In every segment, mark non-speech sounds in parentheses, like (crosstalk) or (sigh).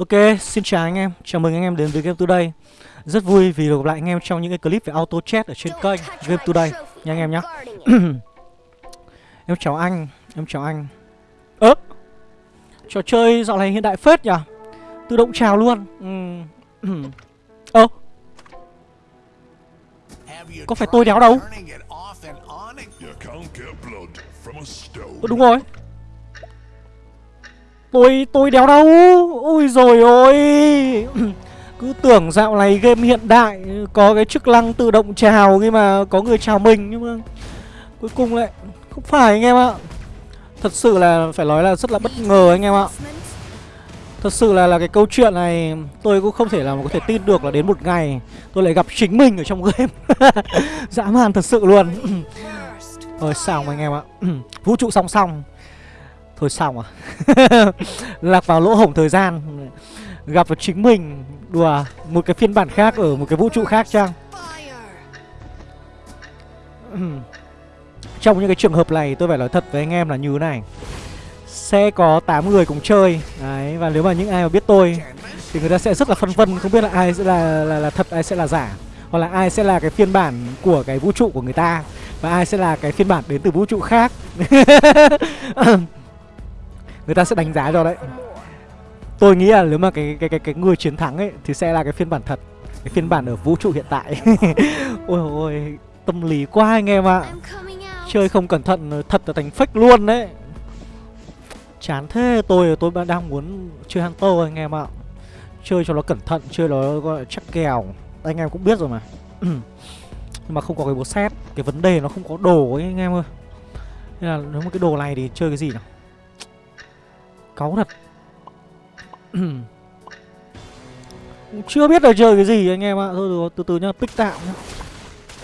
Ok, xin chào anh em, chào mừng anh em đến với Game Today. Rất vui vì được gặp lại anh em trong những cái clip về auto chat ở trên kênh Game Today. nha anh em nhé (clears throat) Em chào anh, em chào anh. Ơ! Trò chơi dạo này hiện đại phết nhỉ? Tự động chào luôn. (clears throat) Ơ! Có phải tôi đéo đâu? Ơ đúng rồi Tôi, tôi đéo đâu? Ôi rồi ôi. (clears throat) Cứ tưởng dạo này game hiện đại Có cái chức năng tự động chào Khi mà có người chào mình Nhưng mà cuối cùng lại Không phải anh em ạ. Thật sự là phải nói là rất là bất ngờ anh em ạ. Thật sự là là cái câu chuyện này Tôi cũng không thể là có thể tin được là đến một ngày Tôi lại gặp chính mình ở trong (laughs) game. Dã man thật sự luôn. (clears throat) Ôi sao mà anh em ạ. (clears throat) Vũ trụ song song. Thôi xong à (laughs) Lạc vào lỗ hổng thời gian. Gặp vào chính mình. Đùa Một cái phiên bản khác ở một cái vũ trụ khác chăng? Trong những cái trường hợp này tôi phải nói thật với anh em là như thế này. Sẽ có 8 người cùng chơi. Đấy Và nếu mà những ai mà biết tôi Thì người ta sẽ rất là phân vân. Không biết là ai sẽ là, là, là thật ai sẽ là giả. Hoặc là ai sẽ là cái phiên bản của cái vũ trụ của người ta. Và ai sẽ là cái phiên bản đến từ vũ trụ khác. (laughs) người ta sẽ đánh giá cho đấy. Tôi nghĩ là nếu mà cái cái cái cái người chiến thắng ấy thì sẽ là cái phiên bản thật cái phiên bản ở vũ trụ hiện tại. (laughs) Ôi ôi tâm lý quá anh em ạ. Chơi không cẩn thận thật là thành fake luôn đấy. Chán thế tôi tôi đang muốn chơi hunter anh em ạ. Chơi cho nó cẩn thận chơi nó gọi là chắc kèo. Anh em cũng biết rồi mà. (clears throat) Nhưng mà không có cái bố xét cái vấn đề nó không có đồ ấy anh em ơi. Nên là nếu mà cái đồ này thì chơi cái gì nào cáu thật. (clears throat) Chưa biết là chơi cái gì anh em ạ. Thôi được, từ từ nhá, pick tạm nhá.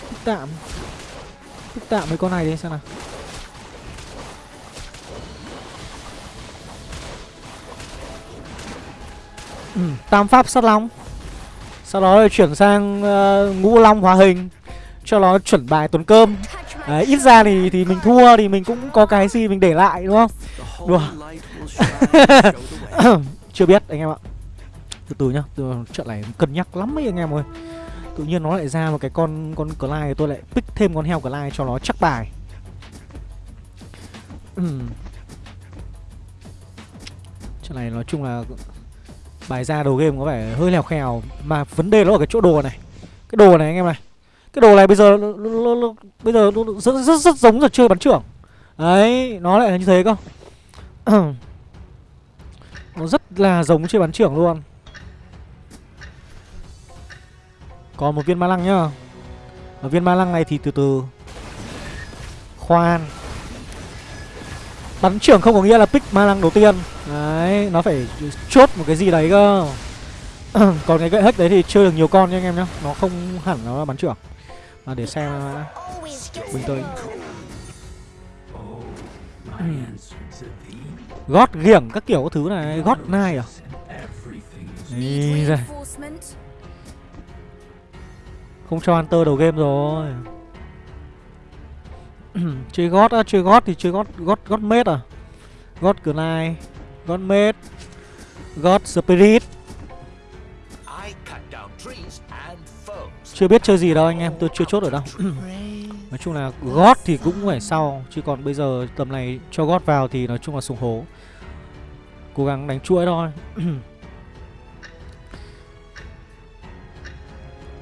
Pick tạm. Pick tạm mấy con này đi xem nào. (clears throat) Tam pháp sát long. Sau đó là chuyển sang uh, ngũ long hóa hình. Cho nó chuẩn bài tuần cơm. Đấy, ít ra thì thì mình thua thì mình cũng có cái gì mình để lại đúng không? Đùa. (laughs) Chưa biết anh em ạ. Từ từ nhá, từ trận này cân nhắc lắm ấy anh em ơi. Tự nhiên nó lại ra một cái con con Clyde tôi lại pick thêm con heo Clyde cho nó chắc bài. Trận này nói chung là bài ra đầu game có vẻ hơi lèo khèo mà vấn đề nó ở cái chỗ đồ này. Cái đồ này anh em này cái đồ này bây giờ nó, nó, nó, bây giờ nó rất, rất rất giống là chơi bắn trưởng đấy nó lại là như thế cơ nó rất là giống chơi bắn trưởng luôn. Còn một viên ma lăng nhá. Ở viên ma lăng này thì từ từ. Khoan. Bắn trưởng không có nghĩa là pick ma lăng đầu tiên. Đấy nó phải chốt một cái gì đấy cơ. (clears throat) Còn cái gậy hếch đấy thì chơi được nhiều con nha anh em nhá. Nó không hẳn nó là bắn trưởng. À, để xem bình tới gót ghiểng các kiểu các thứ này gót nai à? Đi ra. Không cho hunter đầu game rồi. (clears throat) Chơi gót á chơi gót thì chơi gót gót gót mết à? Gót cửa nai gót mết gót spirit. Chưa biết chơi gì đâu anh em, tôi chưa chốt ở đâu. (clears throat) Nói chung là gót thì cũng phải sau Chứ còn bây giờ tầm này cho gót vào thì nói chung là sùng hố Cố gắng đánh chuỗi thôi (clears throat)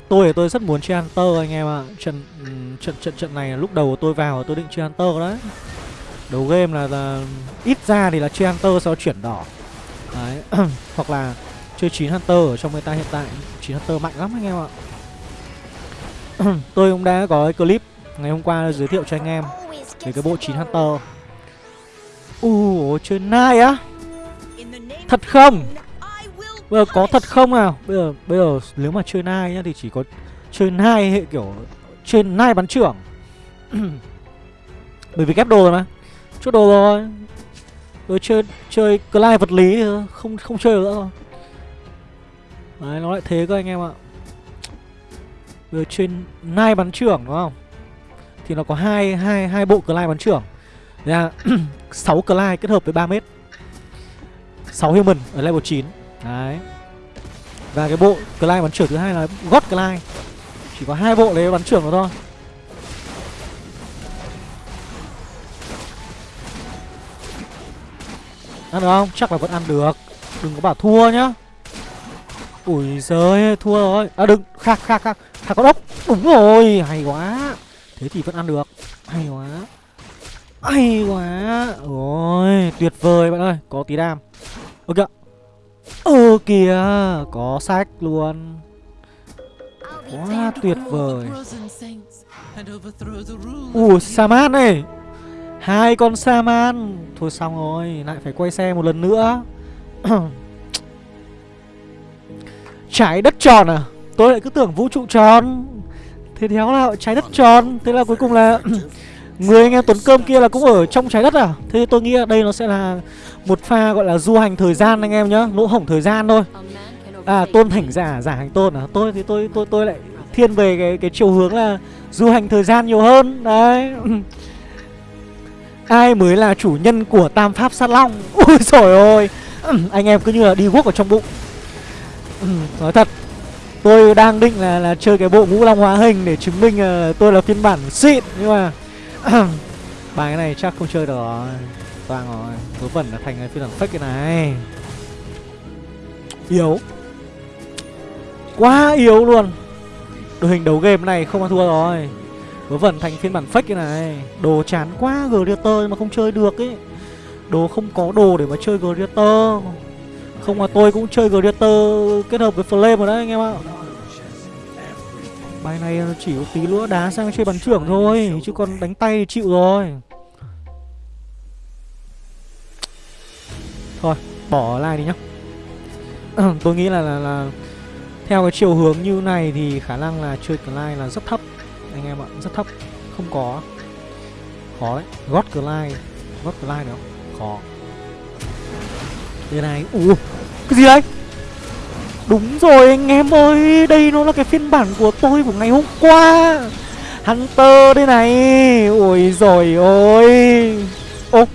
Tôi thì tôi rất muốn chơi Hunter anh em ạ à. trận, trận trận trận này lúc đầu tôi vào tôi định chơi Hunter đấy Đầu game là, là ít ra thì là chơi Hunter sau chuyển đỏ Đấy (clears throat) Hoặc là chơi 9 Hunter ở trong người ta hiện tại 9 Hunter mạnh lắm anh em ạ (clears throat) tôi cũng đã có cái clip ngày hôm qua giới thiệu cho anh em về cái bộ 9 Hunter. Ủa, chơi nai á? Thật không? Bây giờ có thật không nào? Bây giờ bây giờ nếu mà chơi nai nhá thì chỉ có chơi nai hệ kiểu chơi nai bắn trưởng. (clears throat) Bởi vì ghép đồ rồi mà. Chốt đồ rồi. Rồi chơi chơi Clyde vật lý không không chơi nữa rồi. Đấy nó lại thế cơ anh em ạ. Rồi trên nai bắn trưởng đúng không? Thì nó có hai hai hai bộ Clyde bắn trưởng. Là 6 Clyde kết hợp với 3 mét. 6 human ở level 9. Đấy. Và cái bộ Clyde bắn trưởng thứ hai là God Clyde. Chỉ có hai bộ đấy bắn trưởng đó thôi. Ăn được không? Chắc là vẫn ăn được. Đừng có bảo thua nhá. Ui giời, thua rồi. À đừng, khác, khác, khác. Khác có ốc. Đúng rồi, hay quá. Thế thì vẫn ăn được. Hay quá. Hay quá. Ôi, tuyệt vời bạn ơi. Có tí đam. Ơ kìa Ơ kìa, Có sách luôn. Quá tuyệt vời. Ủa, Saman này Hai con Saman. Thôi xong rồi, Lại phải quay xe một lần nữa. (clears throat) Trái đất tròn à? Tôi lại cứ tưởng vũ trụ tròn. Thế theo là trái đất tròn. Thế là cuối cùng là (clears throat) Người anh em Tuấn Cơm kia là cũng ở trong trái đất à? Thế tôi nghĩ đây nó sẽ là một pha gọi là du hành thời gian anh em nhá, Lỗ hổng thời gian thôi. À tôn thành giả giả hành tôn à? Tôi thì tôi tôi tôi lại thiên về cái cái chiều hướng là Du hành thời gian nhiều hơn. Đấy. (laughs) Ai mới là chủ nhân của Tam Pháp Sát Long? (laughs) Ui trời ơi (clears throat) Anh em cứ như là đi guốc ở trong bụng. (clears throat) Nói thật, Tôi đang định là là chơi cái bộ ngũ long hóa hình Để chứng minh là tôi là phiên bản xịn, Nhưng mà (clears throat) Bài cái này chắc không chơi được rồi. Toang rồi Vớ vẩn là thành phiên bản fake cái này. Yếu. Quá yếu luôn. Đội hình đấu game này không ăn thua rồi. Vớ vẩn thành phiên bản fake cái này. Đồ chán quá Gladiator mà không chơi được ấy. Đồ không có đồ để mà chơi Gladiator Không mà tôi cũng chơi Gladiator kết hợp với Flame rồi đấy, anh em ạ. Bài này chỉ có tí nữa đá sang chơi bắn trưởng thôi, Chứ còn đánh tay thì chịu rồi. Thôi bỏ like đi nhá. (clears throat) Tôi nghĩ là, là là Theo cái chiều hướng như này thì khả năng là chơi like là rất thấp. Anh em ạ, rất thấp Không có. Khó đấy, Gót like Gót like được không? Khó. Đây này, ủa Cái gì đấy? Đúng rồi anh em ơi Đây nó là cái phiên bản của tôi của ngày hôm qua. Hunter đây này. Ôi rồi ôi Ô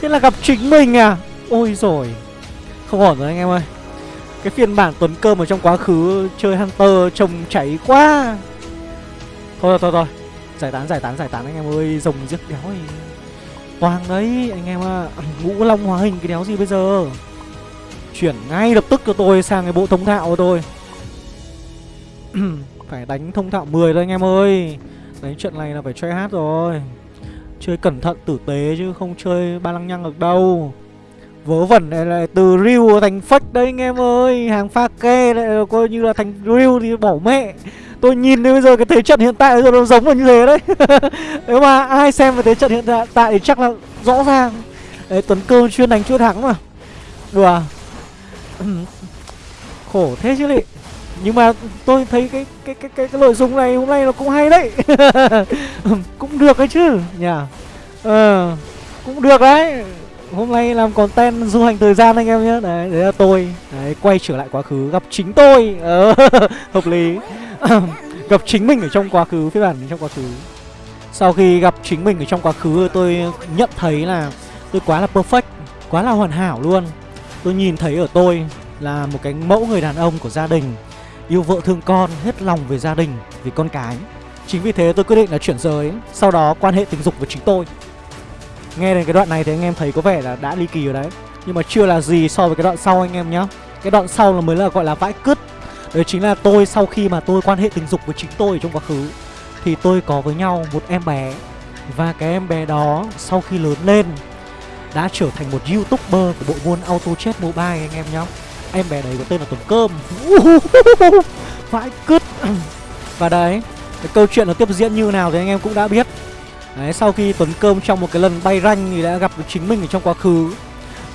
Thế là gặp chính mình à? Ôi rồi Không ổn rồi anh em ơi. Cái phiên bản Tuấn Cơm ở trong quá khứ Chơi Hunter trông cháy quá. Thôi thôi thôi Giải tán giải tán giải tán anh em ơi. Rồng giết đéo ấy. Toàn đấy, anh em ạ. À. Ngũ Long hóa hình cái đéo gì bây giờ? Chuyển ngay lập tức cho tôi sang cái bộ thông thạo của tôi. Phải đánh thông thạo 10 thôi anh em ơi. Đánh trận này là phải chơi hát rồi. Chơi cẩn thận tử tế chứ không chơi ba lăng nhăng được đâu. Vớ vẩn này lại từ real thành fake đấy anh em ơi. Hàng pha kê lại coi như là thành real thì bỏ mẹ. Tôi nhìn đến bây giờ cái thế trận hiện tại giờ nó giống là như thế đấy. (laughs) Nếu mà ai xem về thế trận hiện tại thì chắc là rõ ràng. Đấy Tuấn Cơ chuyên đánh chưa thắng mà. Đùa. (laughs) Khổ thế chứ lị. Nhưng mà tôi thấy cái cái cái cái, cái nội dung này hôm nay nó cũng hay đấy. (laughs) Cũng được đấy chứ. Nhỉ? Ờ cũng được đấy hôm nay làm content du hành thời gian anh em nhé. Đấy đấy là tôi. Đấy quay trở lại quá khứ gặp chính tôi. Ờ, (laughs) hợp lý. (laughs) Gặp chính mình ở trong quá khứ phiên bản trong quá khứ. Sau khi gặp chính mình ở trong quá khứ tôi nhận thấy là tôi quá là perfect quá là hoàn hảo luôn. Tôi nhìn thấy ở tôi là một cái mẫu người đàn ông của gia đình Yêu vợ thương con, hết lòng về gia đình, vì con cái. Chính vì thế tôi quyết định là chuyển giới Sau đó quan hệ tình dục với chính tôi. Nghe đến cái đoạn này thì anh em thấy có vẻ là đã ly kỳ rồi đấy. Nhưng mà chưa là gì so với cái đoạn sau anh em nhá. Cái đoạn sau là mới là gọi là vãi cứt. Đấy chính là tôi sau khi mà tôi quan hệ tình dục với chính tôi trong quá khứ, Thì tôi có với nhau một em bé. Và cái em bé đó sau khi lớn lên, đã trở thành một youtuber của bộ môn auto chat mobile anh em nhá. Em bé đấy có tên là tuấn cơm. (laughs) Vãi cứt. (clears throat) Và đấy, cái câu chuyện nó tiếp diễn như nào thì anh em cũng đã biết đấy sau khi tuấn cơm trong một cái lần bay ranh thì đã gặp được chính mình ở trong quá khứ.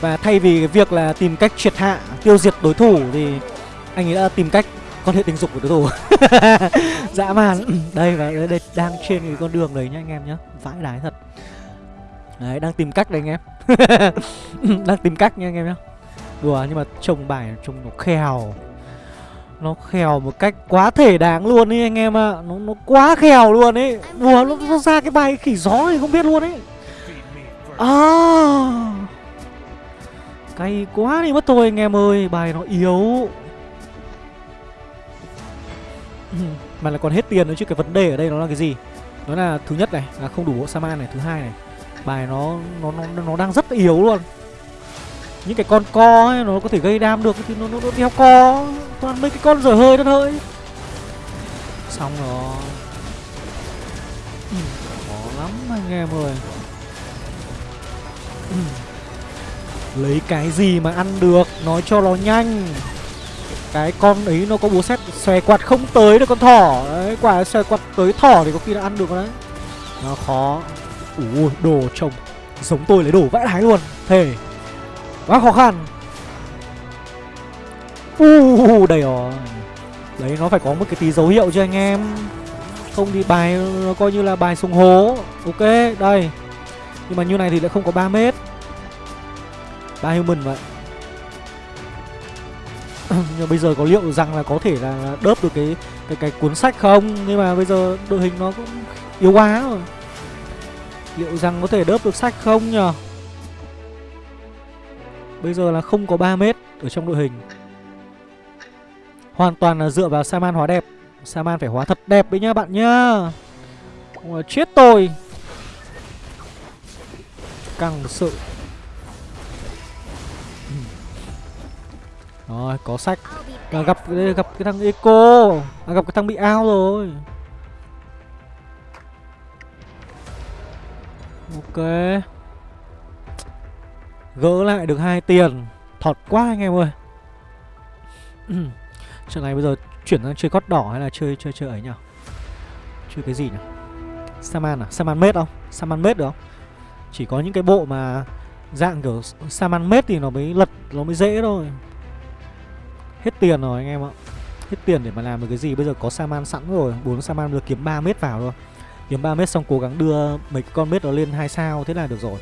Và thay vì cái việc là tìm cách triệt hạ tiêu diệt đối thủ thì anh ấy đã tìm cách quan hệ tình dục của đối thủ. (laughs) Dã man. (clears throat) Đây và đây, đây đang trên cái con đường đấy nhá anh em nhá. Vãi đái thật. Đấy, đang tìm cách đấy anh em. (laughs) Đang tìm cách nha anh em nhá. Đùa nhưng mà trông bài trông nó khèo. Nó khèo một cách quá thể đáng luôn ấy anh em ạ. À. nó, nó quá khèo luôn ấy Đùa nó, nó ra cái bài khỉ gió thì không biết luôn ấy À. Cay quá đi mất thôi anh em ơi Bài nó yếu. (laughs) Mà là còn hết tiền nữa chứ cái vấn đề ở đây nó là cái gì? Nó là thứ nhất này là không đủ bộ Saman này Thứ hai này. Bài nó nó nó, nó đang rất yếu luôn. Những cái con co ấy nó có thể gây đam được Thì nó, nó, nó đeo co. Toàn mấy cái con rời hơi đất hơi Xong rồi. Ừ, khó lắm anh em ơi. Ừ. Lấy cái gì mà ăn được? Nói cho nó nhanh. Cái con ấy nó có búa xét Xòe quạt không tới được con thỏ. Đấy quả xòe quạt tới thỏ thì có khi là ăn được đấy. Nó khó. Ủa đồ trồng Giống tôi lấy đồ vãi đái luôn. Thề. Quá khó khăn. Uh, đầy rồi. Đấy nó phải có một cái tí dấu hiệu cho anh em. Không thì bài nó coi như là bài sùng hố. Ok đây. Nhưng mà như này thì lại không có 3 mét. Ba human vậy. (clears throat) Nhưng bây giờ có liệu rằng là có thể là đớp được cái cái cái cuốn sách không? Nhưng mà bây giờ đội hình nó cũng yếu quá rồi. Liệu rằng có thể đớp được sách không nhờ? Bây giờ là không có 3 mét ở trong đội hình. Hoàn toàn là dựa vào saman hóa đẹp. Saman phải hóa thật đẹp đấy nhá bạn nhá. Ủa, chết tôi. Căng sự. Rồi, có sách. À, Gặp gặp cái thằng Eco. À, Gặp cái thằng bị ao rồi. Ok. Gỡ lại được hai tiền. Thọt quá anh em ơi. (clears throat) Trận này bây giờ chuyển sang chơi cót đỏ hay là chơi chơi chơi ấy nhỉ? Chơi cái gì nhỉ? Saman à? Saman mết không? Saman mết được không? Chỉ có những cái bộ mà dạng kiểu Saman mết thì nó mới lật, nó mới dễ thôi. Hết tiền rồi anh em ạ. Hết tiền để mà làm được cái gì? Bây giờ có Saman sẵn rồi. Bốn Saman được kiếm 3 mét vào thôi. Kiếm 3 mét xong cố gắng đưa mấy con mét đó lên 2 sao Thế là được rồi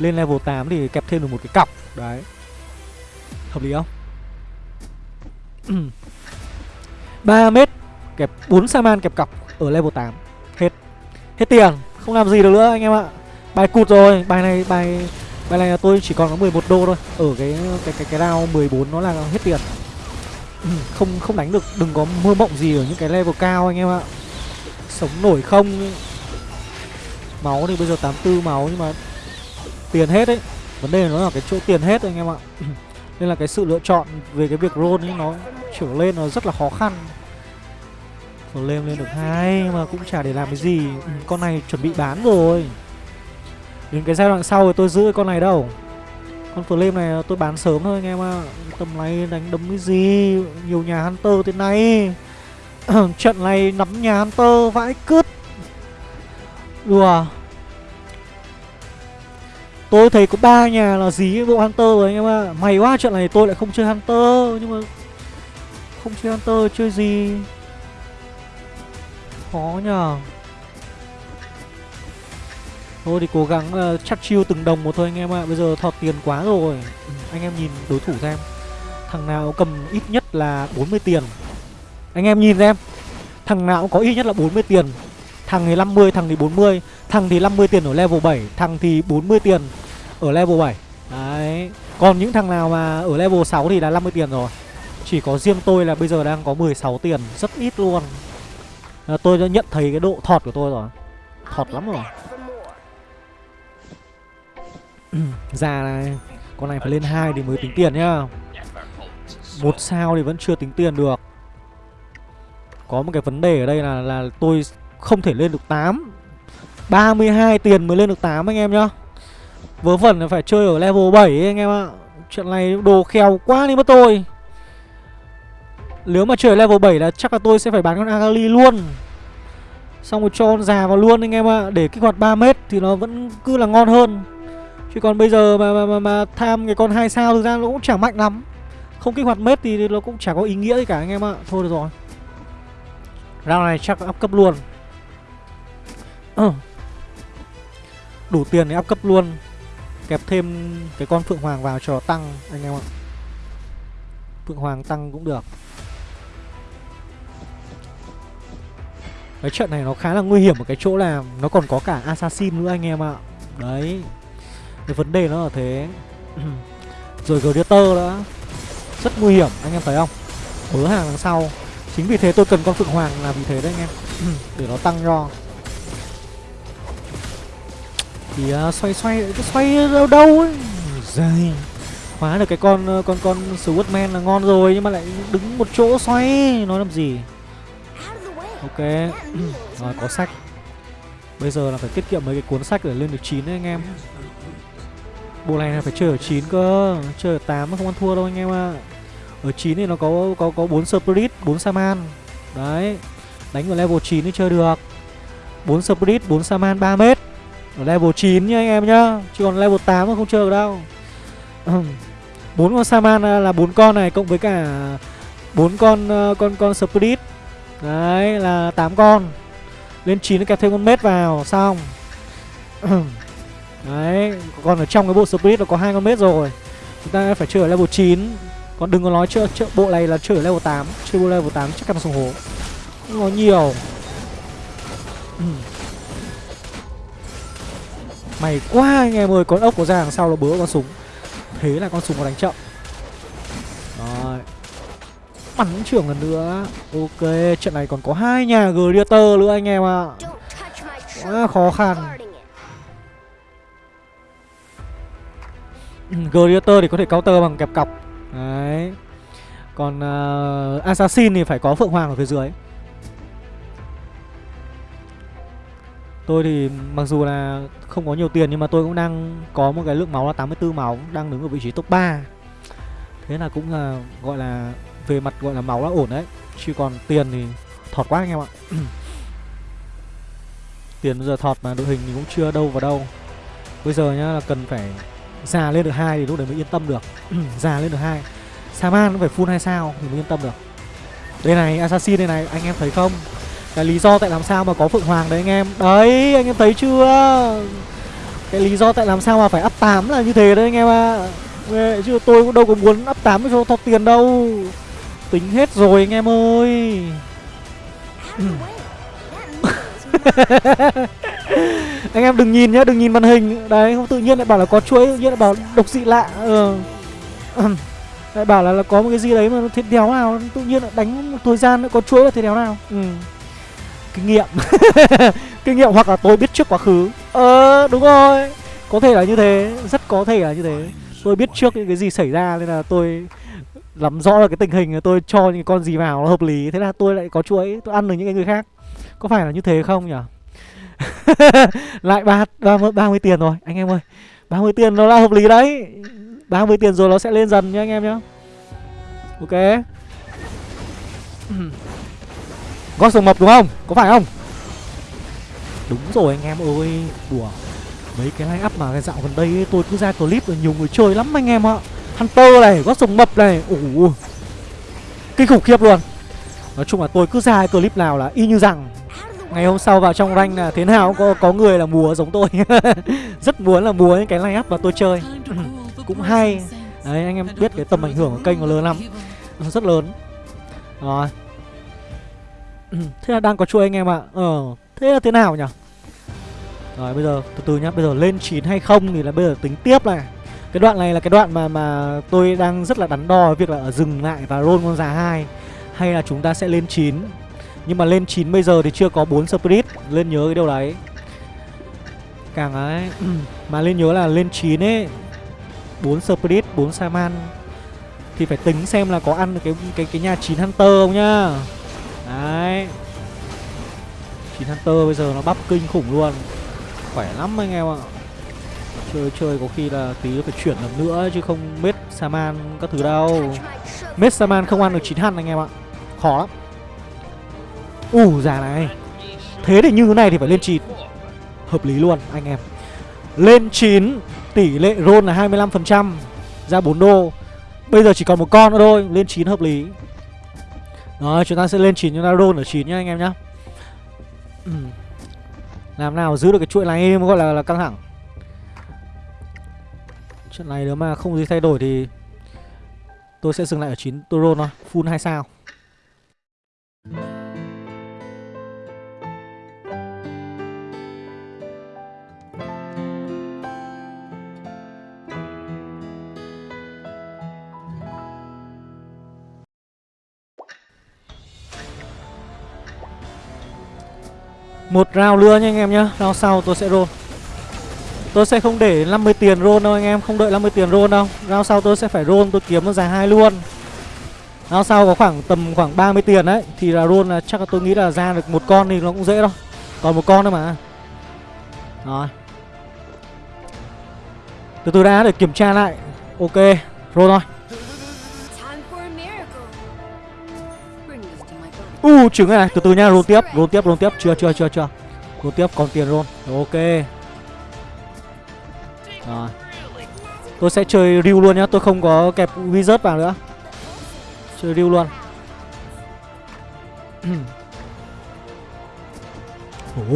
lên level 8 thì kẹp thêm được một cái cọc. Đấy. Hợp lý không? (clears throat) 3 mét, kẹp 4 Saman kẹp cọc Ở level 8 Hết. Hết tiền. Không làm gì được nữa, anh em ạ. Bài cụt rồi. Bài này, bài Bài này là tôi chỉ còn có 11 đô thôi. Ở cái cái cái cái round 14 nó là hết tiền. (clears throat) Không không đánh được. Đừng có mơ mộng gì ở những cái level cao, anh em ạ. Sống nổi không? Máu thì bây giờ 84 máu nhưng mà tiền hết đấy vấn đề nó là cái chỗ tiền hết anh em ạ. (clears throat) Nên là cái sự lựa chọn về cái việc roll ấy nó trở lên nó rất là khó khăn. Rồi lên lên được hai mà cũng chả để làm cái gì. (clears throat) Con này chuẩn bị bán rồi. Đến cái giai đoạn sau thì tôi giữ con này đâu. Con flame này tôi bán sớm thôi anh em ạ. Tầm này đánh đấm cái gì? Nhiều nhà Hunter thế này. (clears throat) Trận này nắm nhà Hunter vãi cứt. Đùa. Tôi thấy có ba nhà là dí bộ Hunter rồi anh em ạ. May quá trận này tôi lại không chơi Hunter Nhưng mà Không chơi Hunter chơi gì? Khó nhờ. Thôi thì cố gắng uh, chắc chiêu từng đồng một thôi anh em ạ. Bây giờ thọt tiền quá rồi. Ừ, Anh em nhìn đối thủ xem. Thằng nào cầm ít nhất là 40 tiền. Anh em nhìn xem. Thằng nào có ít nhất là 40 tiền. Thằng thì 50, thằng thì 40 Thằng thì 50 tiền ở level 7 Thằng thì 40 tiền ở level 7 Đấy. Còn những thằng nào mà ở level 6 thì là 50 tiền rồi. Chỉ có riêng tôi là bây giờ đang có 16 tiền Rất ít luôn. À, Tôi đã nhận thấy cái độ thọt của tôi rồi. Thọt lắm rồi. (clears throat) Già này Con này phải lên 2 thì mới tính tiền nhá. Một sao thì vẫn chưa tính tiền được. Có một cái vấn đề ở đây là là tôi không thể lên được 8 32 tiền mới lên được 8 anh em nhá. Vớ vẩn là phải chơi ở level 7 ấy, anh em ạ. Chuyện này đồ khèo quá đi mất tôi. Nếu mà chơi level 7 là chắc là tôi sẽ phải bán con Agali luôn. Xong rồi cho con già vào luôn anh em ạ. Để kích hoạt 3m thì nó vẫn cứ là ngon hơn. Chứ còn bây giờ mà mà, mà, mà tham cái con 2 sao thực ra nó cũng chẳng mạnh lắm. Không kích hoạt mết thì nó cũng chả có ý nghĩa gì cả anh em ạ. Thôi được rồi. Round này chắc up cấp luôn. Ờ. Đủ tiền để áp cấp luôn. Kẹp thêm cái con Phượng Hoàng vào cho tăng, anh em ạ. Phượng Hoàng tăng cũng được. Cái trận này nó khá là nguy hiểm ở cái chỗ là Nó còn có cả Assassin nữa anh em ạ. Đấy. Cái vấn đề nó là thế. (clears throat) Rồi Greater nữa. Rất nguy hiểm, anh em thấy không? Bớ hàng đằng sau. Chính vì thế tôi cần con Phượng Hoàng là vì thế đấy anh em. (clears throat) Để nó tăng cho kìa à, xoay xoay Cứ xoay đâu đâu ấy. Dây Hóa được cái con ờ, con con Swordman là ngon rồi Nhưng mà lại đứng một chỗ xoay Nói làm gì? Ok (clears throat) Rồi có sách. Bây giờ là phải tiết kiệm mấy cái cuốn sách để lên được 9 đấy anh em. Bộ này là phải chơi ở 9 cơ Chơi ở tám không ăn thua đâu anh em ạ. À. Ở 9 thì nó có có có bốn Spirit, bốn Saman Đấy Đánh ở level 9 thì chơi được. Bốn Spirit, bốn Saman 3 mét ở level 9 nha anh em nhá. Chứ còn level 8 không chơi được đâu. Bốn con Saman là bốn con này cộng với cả bốn con ờ, con con Spirit. Đấy là 8 con. Lên 9 kẹp thêm con mết vào Xong. Đấy Còn ở trong cái bộ Spirit là có hai con mết rồi. Chúng ta phải chơi ở level 9 Còn đừng có nói chơi, chơi bộ này là chơi ở level 8 Chơi bộ level 8 chắc chắn là sông hố Không có nhiều. Mày quá anh em ơi Con ốc có ra đằng sau nó bớ con súng. Thế là con súng nó đánh chậm. Rồi. Bắn trưởng lần nữa. Ok trận này còn có hai nhà Gladiator nữa anh em ạ. À. Quá khó khăn. Ừ, Gladiator thì có thể counter bằng kẹp cọc. Đấy. Còn uh, Assassin thì phải có Phượng Hoàng ở phía dưới. Tôi thì mặc dù là không có nhiều tiền nhưng mà tôi cũng đang có một cái lượng máu là 84 máu, Đang đứng ở vị trí top 3 Thế là cũng là, gọi là, về mặt, gọi là, máu là ổn đấy. Chứ còn tiền thì thọt quá anh em ạ. (clears throat) Tiền bây giờ thọt mà đội hình thì cũng chưa đâu vào đâu. Bây giờ nhá, là cần phải già lên được hai thì lúc đấy mới yên tâm được. (clears throat) Già lên được hai. Saman cũng phải full hai sao thì mới yên tâm được. Đây này, Assassin đây này, anh em thấy không? Cái lý do tại làm sao mà có Phượng Hoàng đấy anh em? Đấy anh em thấy chưa? Cái lý do tại làm sao mà phải up 8 là như thế đấy anh em ạ. À. Chứ tôi cũng đâu có muốn up 8 cho thọt tiền đâu. Tính hết rồi anh em ơi. (laughs) Anh em đừng nhìn nhá đừng nhìn màn hình. Đấy không tự nhiên lại bảo là có chuỗi tự nhiên lại bảo độc dị lạ. Ừ. lại bảo là, là có một cái gì đấy mà thiệt đéo nào tự nhiên lại đánh một thời gian nữa có chuỗi là thiệt đéo nào. Ừ kinh nghiệm. (laughs) Kinh nghiệm hoặc là tôi biết trước quá khứ. Ờ đúng rồi. Có thể là như thế. Rất có thể là như thế. Tôi biết trước những cái gì xảy ra nên là tôi lắm rõ là cái tình hình, tôi cho những con gì vào nó hợp lý. Thế là tôi lại có chuỗi, tôi ăn được những cái người khác. Có phải là như thế không nhỉ? (laughs) Lại ba ba mươi tiền rồi. Anh em ơi 30 tiền nó là hợp lý đấy. 30 tiền rồi nó sẽ lên dần nhá anh em nhá. Ok gót sừng mập đúng không? Có phải không? Đúng rồi anh em ơi. Đùa. Mấy cái line up mà cái dạo gần đây ấy, tôi cứ ra clip rồi nhiều người chơi lắm anh em ạ. Hunter này gót sừng mập này. Ủ kinh khủng khiếp luôn. Nói chung là tôi cứ ra clip nào là y như rằng. Ngày hôm sau vào trong rank là thế nào cũng có có người là mùa giống tôi. (laughs) Rất muốn là mùa những cái line up mà tôi chơi. (clears throat) Cũng hay. Đấy anh em biết cái tầm ảnh hưởng của kênh của lớn lắm. Rất lớn. Rồi. (clears throat) thế là đang có chuỗi anh em ạ. Ờ thế là thế nào nhỉ? Rồi bây giờ từ từ nhá. Bây giờ lên 9 hay không thì là bây giờ tính tiếp này cái đoạn này là cái đoạn mà mà tôi đang rất là đắn đo việc là ở dừng lại và roll con già hai. Hay là chúng ta sẽ lên 9 nhưng mà lên 9 bây giờ thì chưa có 4 spirit. Lên nhớ cái điều đấy. Càng ấy (clears throat) Mà lên nhớ là lên 9 ấy. 4 spirit, 4 saman Thì phải tính xem là có ăn được cái cái cái nhà 9 hunter không nhá. Đấy. Chín hunter bây giờ nó bắp kinh khủng luôn. Khỏe lắm anh em ạ. Chơi chơi có khi là tí phải chuyển lần nữa chứ không mết saman các thứ đâu. Mết saman không ăn được chín hăn anh em ạ. Khó lắm. Ủ già này. Thế thì như thế này thì phải lên chín. Hợp lý luôn, anh em. Lên 9 Tỷ lệ roll là 25% Ra 4 đô. Bây giờ chỉ còn một con nữa thôi, Lên 9 hợp lý. Rồi chúng ta sẽ lên 9 chúng ta roll ở 9 nhá anh em nhá. (clears throat) Làm nào giữ được cái chuỗi này gọi là, là căng thẳng. Trận này nếu mà không gì thay đổi thì Tôi sẽ dừng lại ở 9 tôi roll thôi Full 2 sao. Một round nữa nha anh em nhá. Round sau tôi sẽ roll. Tôi sẽ không để 50 tiền roll đâu anh em. Không đợi 50 tiền roll đâu. Round sau tôi sẽ phải roll, tôi kiếm nó dài hai luôn. Round sau có khoảng tầm khoảng 30 tiền đấy. Thì là roll là chắc là tôi nghĩ là ra được một con thì nó cũng dễ đâu Còn một con thôi mà. Rồi. Từ từ đã để kiểm tra lại. Ok. Roll thôi. U uh, trứng này, từ từ nha roll tiếp roll tiếp roll tiếp. Chưa chưa chưa chưa. Roll tiếp còn tiền roll. Ok. Rồi. Tôi sẽ chơi riu luôn nhá tôi không có kẹp wizard vào nữa. Chơi riu luôn. (clears throat)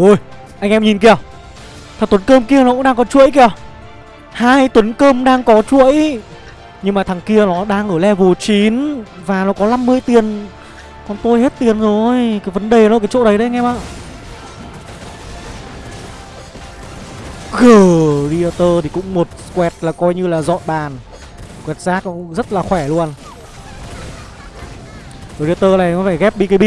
Ôi anh em nhìn kìa. Thằng tuấn cơm kia nó cũng đang có chuỗi kìa. Hai tuấn cơm đang có chuỗi. Nhưng mà thằng kia nó đang ở level 9 và nó có 50 tiền con tôi hết tiền rồi. Cái vấn đề nó cái chỗ đấy đấy anh em ạ. Gladiator thì cũng một quẹt là coi như là dọn bàn. Quẹt rác cũng rất là khỏe luôn. Predator này nó phải ghép BKB (laughs)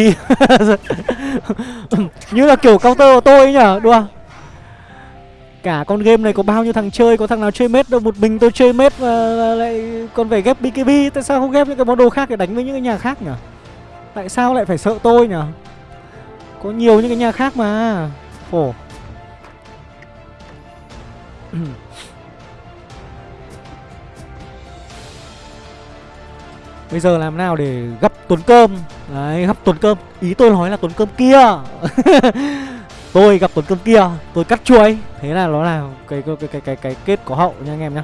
Như là kiểu counter của tôi ấy nhở, Đùa. Cả con game này có bao nhiêu thằng chơi, Có thằng nào chơi mết đâu, Một mình tôi chơi mết mà lại còn phải ghép BKB Tại sao không ghép những cái món đồ khác để đánh với những cái nhà khác nhở? Tại sao lại phải sợ tôi nhở? Có nhiều những cái nhà khác mà. Khổ. (clears throat) Bây giờ làm nào để gấp tuấn cơm? Đấy gấp tuấn cơm. Ý tôi nói là tuấn cơm kia. (laughs) Tôi gặp tuấn cơm kia Tôi cắt chuối. Thế là nó là cái cái cái cái cái, cái kết có hậu nha anh em nhá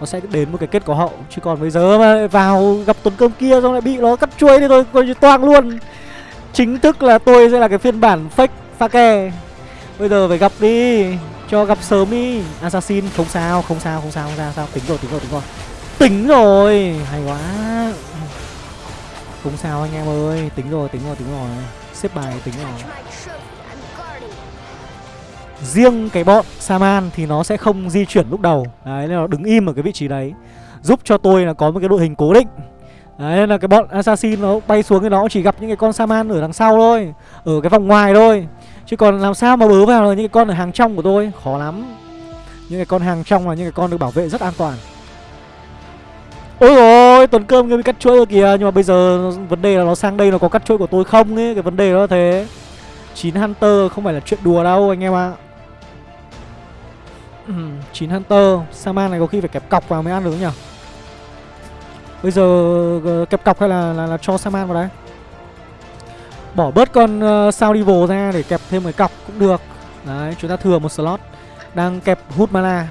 nó sẽ đến một cái kết có hậu. Chứ còn bây giờ mà vào gặp tuần cơm kia xong lại bị nó cắt chuối thì tôi coi như toang luôn. Chính thức là tôi sẽ là cái phiên bản fake pha kè bây giờ phải gặp đi. Cho gặp sớm đi. Assassin, không sao không sao không sao không sao sao? Tính rồi tính rồi tính rồi. Tính rồi. Hay quá. Không sao anh em ơi. Tính rồi tính rồi tính rồi. Xếp bài, tính rồi riêng cái bọn Saman thì nó sẽ không di chuyển lúc đầu. Đấy, nên nó đứng im ở cái vị trí đấy. Giúp cho tôi là có một cái đội hình cố định. Đấy, nên là cái bọn Assassin nó bay xuống cái nó chỉ gặp những cái con Saman ở đằng sau thôi Ở cái vòng ngoài thôi. Chứ còn làm sao mà bớ vào là những cái con ở hàng trong của tôi? Khó lắm. Những cái con hàng trong là những cái con được bảo vệ rất an toàn. Ôi rồi tuần cơm người bị cắt chuỗi rồi kìa. Nhưng mà bây giờ vấn đề là nó sang đây nó có cắt chuỗi của tôi không ấy? Cái vấn đề đó là thế. 9 Hunter không phải là chuyện đùa đâu anh em ạ. à. 9 Hunter. Saman này có khi phải kẹp cọc vào mới ăn được nhỉ? Bây giờ ờ, kẹp cọc hay là, là, là cho Saman vào đấy Bỏ bớt con ờ, uh, sao Devil ra để kẹp thêm cái cọc cũng được. Đấy chúng ta thừa một slot. Đang kẹp hút mana.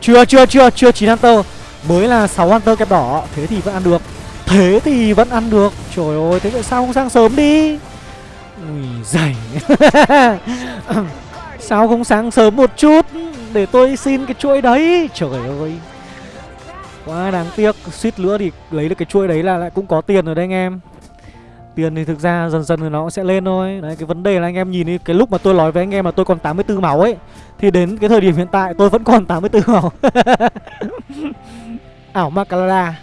Chưa chưa chưa chưa 9 Hunter. Mới là 6 Hunter kẹp đỏ. Thế thì vẫn ăn được. Thế thì vẫn ăn được. Trời ơi thế tại sao không sang sớm đi? Ui dày (laughs) (laughs) Sao không sáng sớm một chút Để tôi xin cái chuỗi đấy? Trời ơi. Quá đáng tiếc. Suýt nữa thì lấy được cái chuỗi đấy là lại cũng có tiền rồi đấy anh em. Tiền thì thực ra dần dần thì nó cũng sẽ lên thôi. Đấy, cái vấn đề là anh em nhìn đi, Cái lúc mà tôi nói với anh em là tôi còn 84 máu ấy, Thì đến cái thời điểm hiện tại tôi vẫn còn 84 máu. (laughs) Ảo Macalada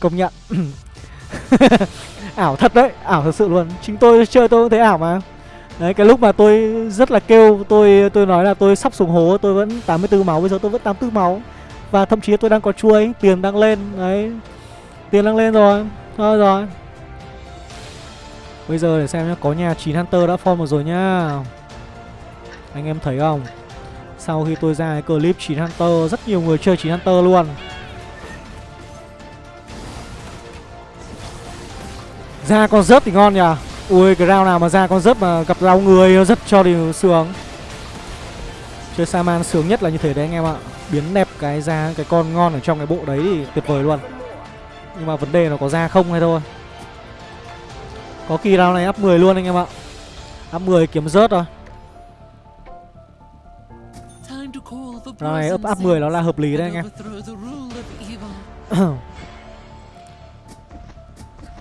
Công nhận. (laughs) Ảo thật đấy, ảo thật sự luôn. Chính tôi chơi tôi cũng thấy ảo mà đấy, cái lúc mà tôi rất là kêu, tôi tôi nói là tôi sắp xuống hố, tôi vẫn 84 máu, bây giờ tôi vẫn 84 máu. Và thậm chí tôi đang có chuối, tiền đang lên, đấy. Tiền đang lên rồi, thôi rồi. Bây giờ để xem nhá, có nhà 9 hunter đã form rồi nhá. Anh em thấy không? Sau khi tôi ra cái clip 9 hunter, rất nhiều người chơi 9 hunter luôn. Ra con rớt thì ngon nhỉ ui cái round nào mà ra con rớt mà gặp rau người rất cho thì sướng. Chơi saman sướng nhất là như thế đấy anh em ạ. Biến đẹp cái ra cái con ngon ở trong cái bộ đấy thì tuyệt vời luôn. Nhưng mà vấn đề nó có ra không hay thôi. Có kỳ round này up 10 luôn anh em ạ. Up 10 kiếm rớt rồi round này up up 10 nó là hợp lý đấy anh em (clears throat)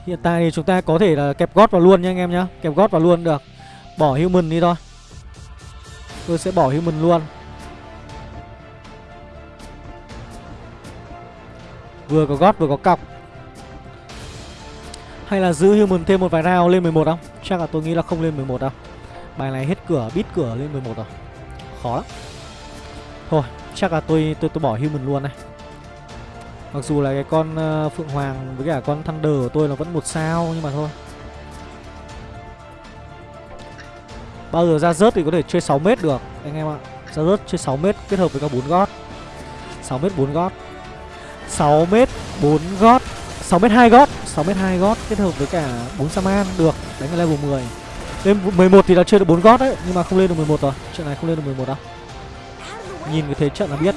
Hiện tại thì chúng ta có thể là kẹp gót vào luôn nha anh em nhá. Kẹp gót vào luôn được. Bỏ human đi thôi. Tôi sẽ bỏ human luôn. Vừa có gót vừa có cọc. Hay là giữ human thêm một vài round lên 11 không? Chắc là tôi nghĩ là không lên 11 đâu. Bài này hết cửa, bít cửa lên 11 rồi. Khó lắm. Thôi, chắc là tôi tôi tôi bỏ human luôn này. Mặc dù là cái con uh, Phượng Hoàng với cả con Thunder của tôi là vẫn một sao Nhưng mà thôi. Bao giờ ra rớt thì có thể chơi 6 mét được Anh em ạ. Ra rớt chơi 6 mét kết hợp với cả 4 gót. 6 mét 4 gót. 6 mét 4 gót. 6 mét 2 gót. 6 mét 2 gót kết hợp với cả 4 Saman được Đánh ở level 10 Lên 11 thì đã chơi được 4 gót đấy Nhưng mà không lên được 11 rồi. Chuyện này không lên được 11 đâu. Nhìn cái thế trận là biết.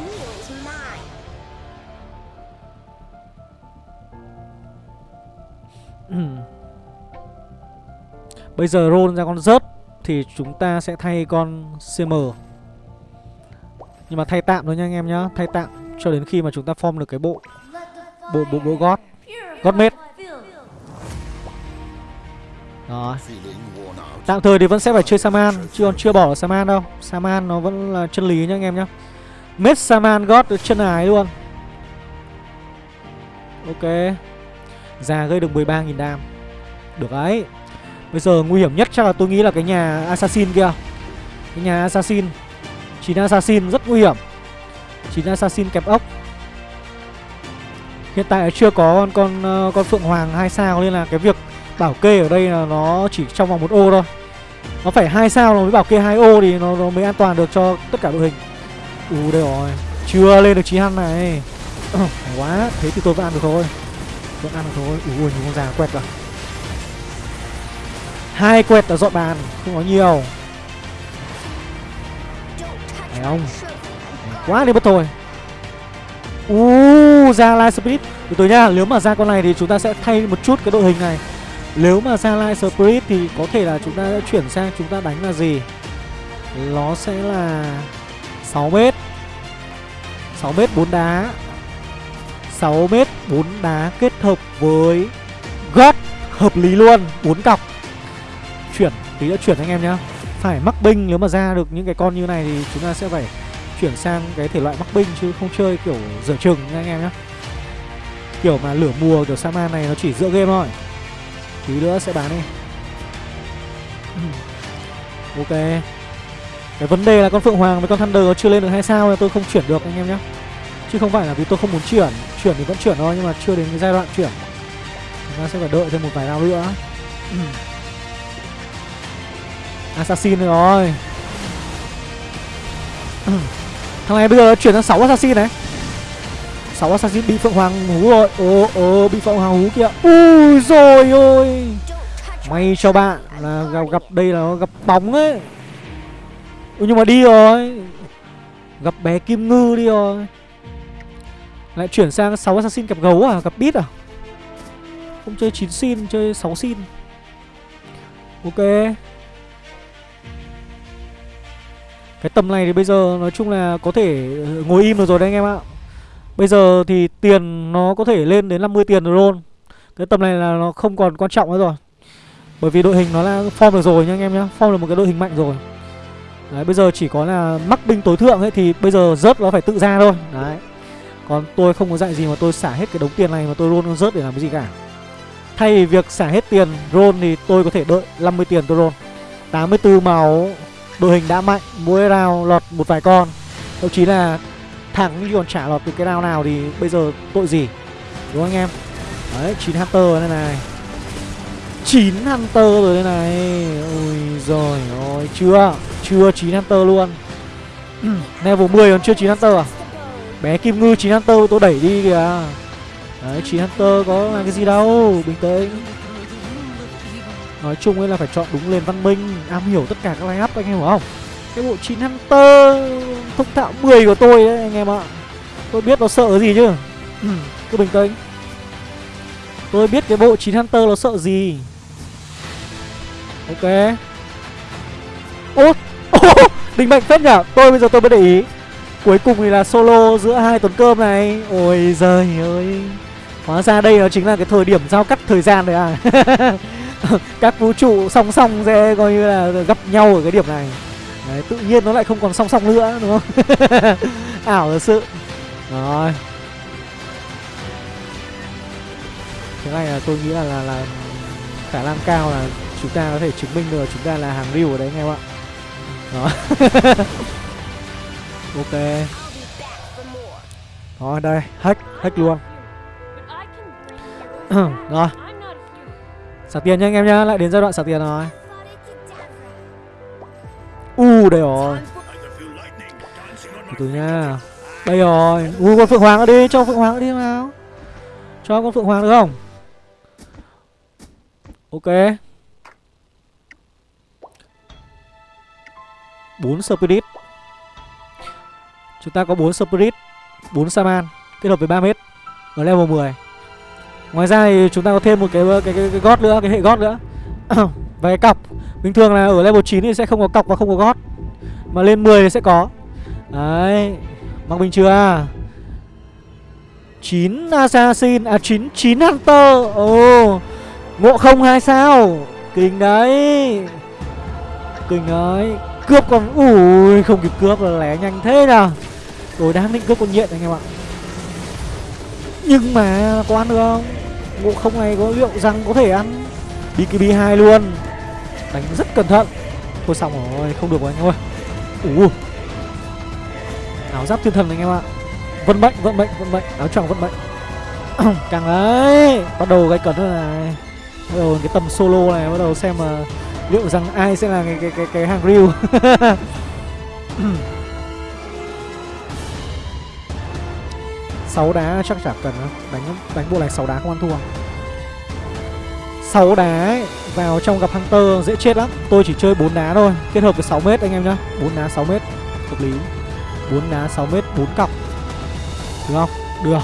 (clears throat) Bây giờ roll ra con rớt Thì chúng ta sẽ thay con CM Nhưng mà thay tạm thôi nha anh em nhá, Thay tạm cho đến khi mà chúng ta form được cái bộ Bộ bộ bộ gót Gót mết Đó. Tạm thời thì vẫn sẽ phải chơi Saman, Chứ còn chưa bỏ Saman đâu. Saman nó vẫn là chân lý nha anh em nhá. Mết Saman gót chân ái luôn. Ok. Già gây được 13.000 đam Được đấy Bây giờ nguy hiểm nhất chắc là tôi nghĩ là cái nhà Assassin kia Cái nhà Assassin 9 Assassin rất nguy hiểm 9 Assassin kẹp ốc Hiện tại chưa có con con ờ, con Phượng Hoàng hai sao nên là cái việc bảo kê ở đây là nó chỉ trong vòng một ô thôi. Nó phải hai sao nó mới bảo kê hai ô thì nó, nó mới an toàn được cho tất cả đội hình. U đây rồi. Chưa lên được chí hăn này. (coughs) Quá, thế thì tôi vẫn ăn được thôi. Vẫn ăn được thôi. Ui nhiều con già quẹt rồi. Hai quẹt là dọn bàn, không có nhiều. Này ông, quá đi mất thôi. u, ra Light Spirit Từ từ nhá, nếu mà ra con này thì chúng ta sẽ thay một chút cái đội hình này Nếu mà ra Light Spirit thì có thể là chúng ta sẽ chuyển sang chúng ta đánh là gì Nó sẽ là 6m 6m 4 đá 6m 4 đá kết hợp với gót hợp lý luôn 4 cọc. Chuyển, tí nữa chuyển anh em nhá. Phải mắc binh nếu mà ra được những cái con như này thì chúng ta sẽ phải chuyển sang cái thể loại mắc binh chứ không chơi kiểu dở chừng nha anh em nhé kiểu mà lửa mùa kiểu Saman này nó chỉ giữa game thôi. Tí nữa sẽ bán đi. Ok. Cái vấn đề là con phượng hoàng với con thunder nó chưa lên được hai sao nên tôi không chuyển được anh em nhé chứ không phải là vì tôi không muốn chuyển. Chuyển thì vẫn chuyển thôi nhưng mà chưa đến cái giai đoạn chuyển. Chúng ta sẽ phải đợi thêm một vài round nữa. (clears throat) Assassin rồi. (clears throat) Thằng này bây giờ chuyển sang 6 assassin này. 6 assassin bị Phượng Hoàng hú rồi. Ồ ồ bị Phượng Hoàng hú kìa. Ui rồi ôi. May cho bạn là gặp, gặp đây là gặp bóng ấy. Ui nhưng mà đi rồi. Gặp bé Kim Ngư đi rồi. Lại chuyển sang 6 assassin gặp gấu à? Gặp bít à? Không chơi 9 xin chơi 6 xin Ok. Cái tầm này thì bây giờ nói chung là có thể ờ, ngồi im được rồi đấy anh em ạ. Bây giờ thì tiền nó có thể lên đến 50 tiền rồi Cái tầm này là nó không còn quan trọng nữa rồi. Bởi vì đội hình nó là form được rồi nha anh em nhá. Form được một cái đội hình mạnh rồi. Đấy, bây giờ chỉ có là mắc binh tối thượng ấy, Thì bây giờ rớt nó phải tự ra thôi. Đấy. Còn tôi không có dạy gì mà tôi xả hết cái đống tiền này Mà tôi roll rớt để làm cái gì cả. Thay vì việc xả hết tiền roll thì tôi có thể đợi 50 tiền tôi roll 84 máu, đội hình đã mạnh, mỗi round lọt một vài con. Thậm chí là thẳng như còn trả lọt từ cái round nào thì bây giờ tội gì? Đúng không anh em? Đấy, chín hunter rồi đây này. Chín hunter rồi đây này. Ôi rồi ôi chưa chưa chín hunter luôn. (clears throat) Level 10 còn chưa chín hunter à? Bé kim ngư chín hunter tôi đẩy đi kìa. Đấy chín hunter có là cái gì đâu bình tĩnh. Nói chung ấy là phải chọn đúng lên văn minh. Am hiểu tất cả các line up anh em hiểu không? Cái bộ 9 Hunter Thông thạo 10 của tôi đấy anh em ạ. Tôi biết nó sợ gì chứ? Ừ, Cứ bình tĩnh. Tôi biết cái bộ 9 Hunter nó sợ gì. Ok. Ô Ô Đình mạnh phết nhở Tôi bây giờ tôi mới để ý. Cuối cùng thì là solo giữa hai tuần cơm này. Ôi giời ơi. Hóa ra đây nó chính là cái thời điểm giao cắt thời gian đấy à? (laughs) Các vũ trụ song song sẽ coi như là gặp nhau ở cái điểm này. Đấy, tự nhiên nó lại không còn song song nữa đúng không? (laughs) Ảo thật sự. Rồi. Thế này là tôi nghĩ là là, là khả năng cao là chúng ta có thể chứng minh được chúng ta là hàng riu ở đấy anh em ạ? Đó. (laughs) ok. Thôi, đây, hack hack luôn. (clears throat) Rồi. Xả tiền nha anh em nhá, lại đến giai đoạn xả tiền rồi. U u đây rồi. Từ từ nha đây rồi. U, con phượng hoàng ở đi, cho phượng hoàng đi nào. Cho con phượng hoàng được không? Ok. Bốn spirit chúng ta có 4 spirit 4 saman kết hợp với 3 mét ở level 10 ngoài ra thì chúng ta có thêm một cái cái cái, cái gót nữa cái hệ gót nữa. (coughs) Và cái cọc bình thường là ở level 9 thì sẽ không có cọc và không có gót mà lên 10 thì sẽ có. Đấy mặc bình chưa? 9 assassin à 9 9 hunter. Ồ ngộ không hai sao? Kinh đấy kinh đấy. Cướp còn ui không kịp cướp là lé nhanh thế nào? đối đáng định cướp con nhện anh em ạ. Nhưng mà có ăn được không? Ngộ không này có liệu rằng có thể ăn? Bkb hai luôn. Đánh rất cẩn thận. Thôi xong rồi không được rồi anh em ơi. Ủ áo giáp thiên thần anh em ạ. Vận mệnh vận mệnh vận mệnh. Áo choàng vận mệnh. (clears throat) Càng đấy bắt đầu gây cấn rồi này. Bắt đầu cái tầm solo này bắt đầu xem mà liệu rằng ai sẽ là cái cái cái, cái hàng riu (clears throat) 6 đá chắc chả cần đâu. Đánh đánh bộ này 6 đá không ăn thua. 6 đá vào trong gặp Hunter dễ chết lắm. Tôi chỉ chơi 4 đá thôi, kết hợp với 6 m anh em nhá. 4 đá 6 m hợp lý. 4 đá 6 m 4 cặp. Được không? Được.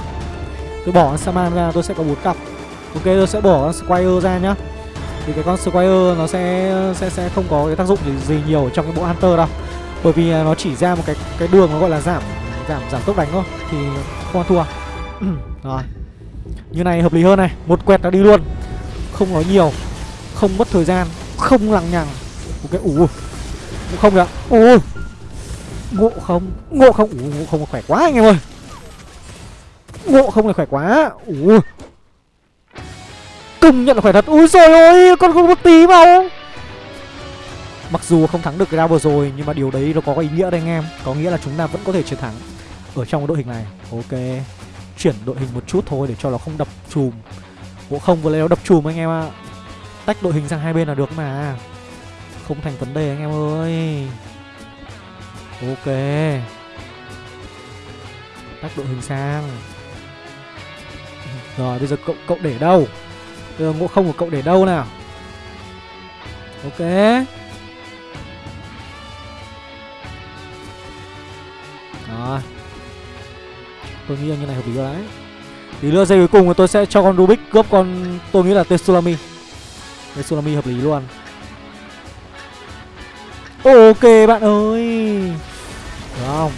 Tôi bỏ Saman ra tôi sẽ có 4 cặp. Ok, tôi sẽ bỏ Squire ra nhá. Thì cái con Squire nó sẽ sẽ sẽ không có cái tác dụng gì, gì nhiều trong cái bộ Hunter đâu. Bởi vì nó chỉ ra một cái cái đường nó gọi là giảm giảm giảm tốc đánh thôi, Thì không ăn thua. (clears throat) Rồi. Như này hợp lý hơn này, Một quẹt đã đi luôn. Không nói nhiều, Không mất thời gian, Không lằng nhằng. Ok ủ Không kìa. Ui ngộ không ngộ không. Ủ ngộ không khỏe quá anh em ơi. Ngộ không là khỏe quá. Ủ công nhận là khỏe thật. Ui rồi ôi con không một tí vào mặc dù không thắng được cái round vừa rồi, nhưng mà điều đấy nó có ý nghĩa đấy anh em. Có nghĩa là chúng ta vẫn có thể chiến thắng ở trong đội hình này. Ok, chuyển đội hình một chút thôi để cho nó không đập chùm. Bộ không vừa lấy nó đập chùm anh em ạ. Tách đội hình sang hai bên là được mà. Không thành vấn đề anh em ơi. Ok. Tách đội hình sang. Rồi, bây giờ cậu cậu để đâu? Bây giờ ngộ không của cậu để đâu nào? Ok. Tôi nghĩ là như này hợp lý rồi đấy. Tí nữa giây cuối cùng tôi sẽ cho con Rubik cướp con, Tôi nghĩ là Tetsulami tsunami hợp lý luôn. Ok bạn ơi. Được không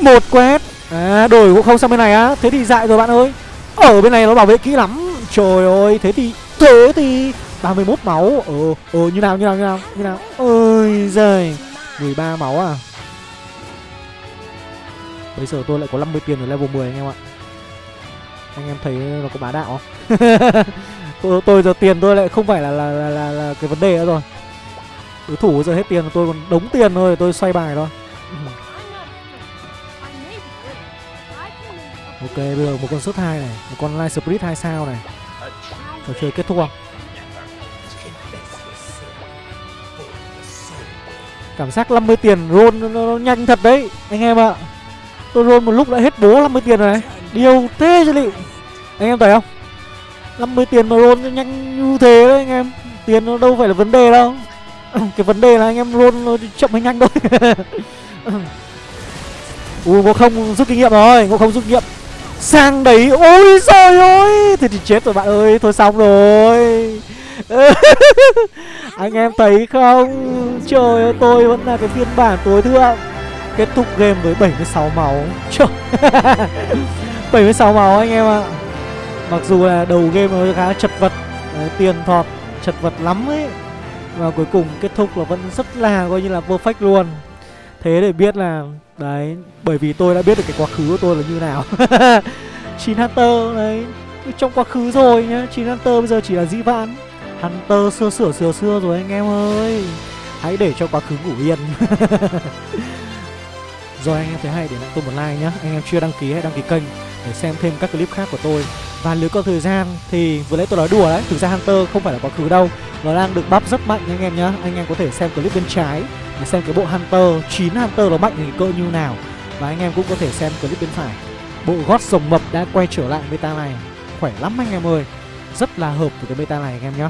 Một quét. À đổi cũng không sang bên này á. Thế thì dại rồi bạn ơi. Ở bên này nó bảo vệ kỹ lắm. Trời ơi, Thế thì Thế thì 31 máu. Ờ Ờ như nào như nào như nào Như nào? Ôi giời. 13 máu à? Bây giờ tôi lại có 50 tiền ở level 10 anh em ạ. Anh em thấy nó có bá đạo không? (laughs) Tôi, tôi giờ tiền tôi lại không phải là là, là, là, là cái vấn đề nữa rồi. Đối thủ giờ hết tiền tôi còn đống tiền thôi tôi xoay bài thôi. Ok bây giờ một con sút hai này một con light spirit hai sao này. Trò chơi kết thúc không cảm giác 50 tiền roll nó, nó, nó nhanh thật đấy anh em ạ tôi roll một lúc đã hết bố 50 tiền rồi này. Điều thế chứ liệu? Anh em thấy không? 50 tiền mà roll nhanh như thế đấy anh em. Tiền nó đâu phải là vấn đề đâu. (clears throat) Cái vấn đề là anh em roll nó chậm hay nhanh thôi. (laughs) Ui ngộ không rút kinh nghiệm rồi Ngộ không rút kinh nghiệm. Sang đấy, Ôi trời ơi! Thì thì chết rồi bạn ơi, Thôi xong rồi. (laughs) Anh em thấy không? Trời ơi, tôi vẫn là cái phiên bản tối thượng. Kết thúc game với 76 máu. Trời (laughs) 76 máu anh em ạ. Mặc dù là đầu game nó khá chật vật Đấy, Tiền thọt chật vật lắm ấy. Và cuối cùng kết thúc là vẫn rất là coi như là perfect luôn. Thế để biết là Đấy Bởi vì tôi đã biết được cái quá khứ của tôi là như nào. (laughs) Chín Hunter đấy Trong quá khứ rồi nhá. Chín Hunter bây giờ chỉ là dĩ vãng Hunter xưa sửa xưa xưa rồi anh em ơi. Hãy để cho quá khứ ngủ yên. (laughs) Rồi anh em thấy hay để lại tôi một like nhé Anh em chưa đăng ký hãy đăng ký kênh Để xem thêm các clip khác của tôi. Và nếu có thời gian thì vừa nãy tôi nói đùa đấy, Thực ra Hunter không phải là quá khứ đâu. Nó đang được bắp rất mạnh anh em nhé Anh em có thể xem clip bên trái Để xem cái bộ Hunter 9 Hunter nó mạnh thì cỡ như nào. Và anh em cũng có thể xem clip bên phải. Bộ gót rồng mập đã quay trở lại meta này Khỏe lắm anh em ơi. Rất là hợp với cái meta này anh em nhé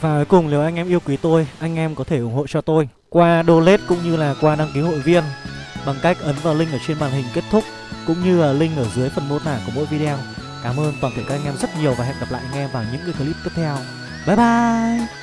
Và cuối cùng nếu anh em yêu quý tôi, Anh em có thể ủng hộ cho tôi Qua donate cũng như là qua đăng ký hội viên. Bằng cách ấn vào link ở trên màn hình kết thúc, Cũng như là link ở dưới phần mô tả của mỗi video. Cảm ơn toàn thể các anh em rất nhiều Và hẹn gặp lại anh em vào những cái clip tiếp theo. Bye bye!